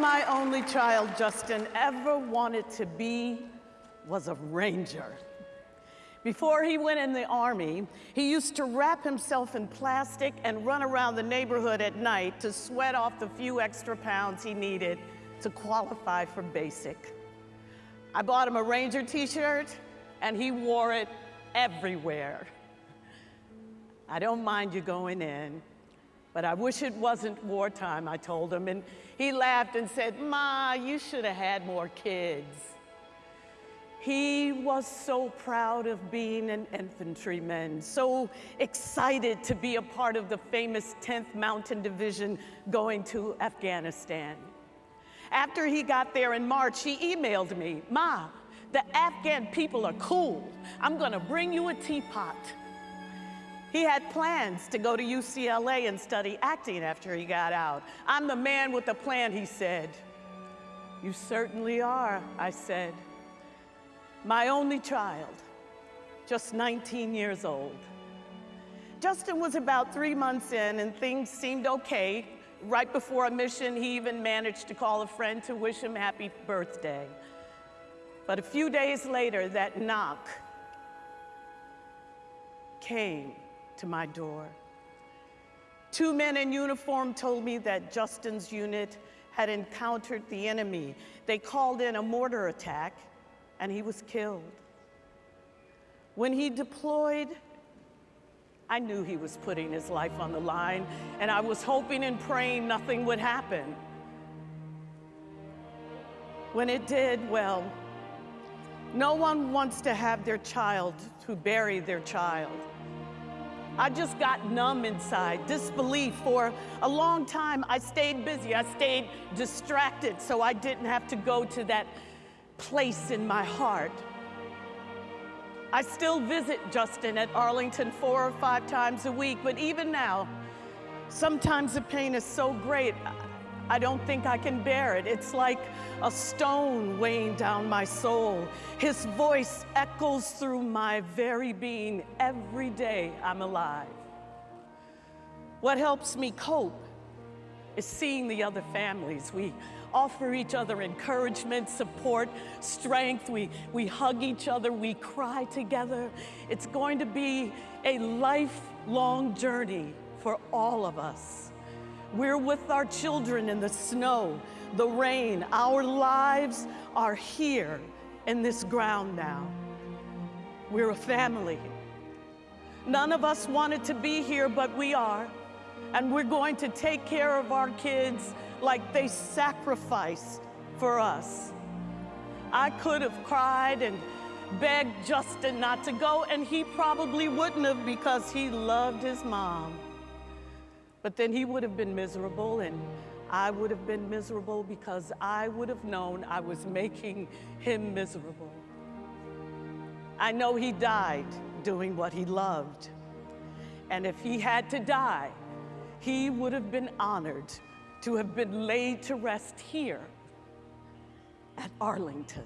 my only child, Justin, ever wanted to be was a ranger. Before he went in the army, he used to wrap himself in plastic and run around the neighborhood at night to sweat off the few extra pounds he needed to qualify for basic. I bought him a Ranger t-shirt and he wore it everywhere. I don't mind you going in, but I wish it wasn't wartime, I told him. And he laughed and said, Ma, you should have had more kids. He was so proud of being an infantryman, so excited to be a part of the famous 10th Mountain Division going to Afghanistan. After he got there in March, he emailed me, Ma, the Afghan people are cool. I'm gonna bring you a teapot. He had plans to go to UCLA and study acting after he got out. I'm the man with the plan, he said. You certainly are, I said my only child, just 19 years old. Justin was about three months in and things seemed okay. Right before a mission, he even managed to call a friend to wish him happy birthday. But a few days later, that knock came to my door. Two men in uniform told me that Justin's unit had encountered the enemy. They called in a mortar attack and he was killed. When he deployed, I knew he was putting his life on the line, and I was hoping and praying nothing would happen. When it did, well, no one wants to have their child to bury their child. I just got numb inside, disbelief. For a long time, I stayed busy. I stayed distracted so I didn't have to go to that place in my heart. I still visit Justin at Arlington four or five times a week, but even now, sometimes the pain is so great, I don't think I can bear it. It's like a stone weighing down my soul. His voice echoes through my very being every day I'm alive. What helps me cope is seeing the other families. We offer each other encouragement, support, strength. We, we hug each other, we cry together. It's going to be a lifelong journey for all of us. We're with our children in the snow, the rain. Our lives are here in this ground now. We're a family. None of us wanted to be here, but we are. And we're going to take care of our kids like they sacrificed for us. I could have cried and begged Justin not to go, and he probably wouldn't have because he loved his mom. But then he would have been miserable, and I would have been miserable because I would have known I was making him miserable. I know he died doing what he loved. And if he had to die, he would have been honored to have been laid to rest here at Arlington.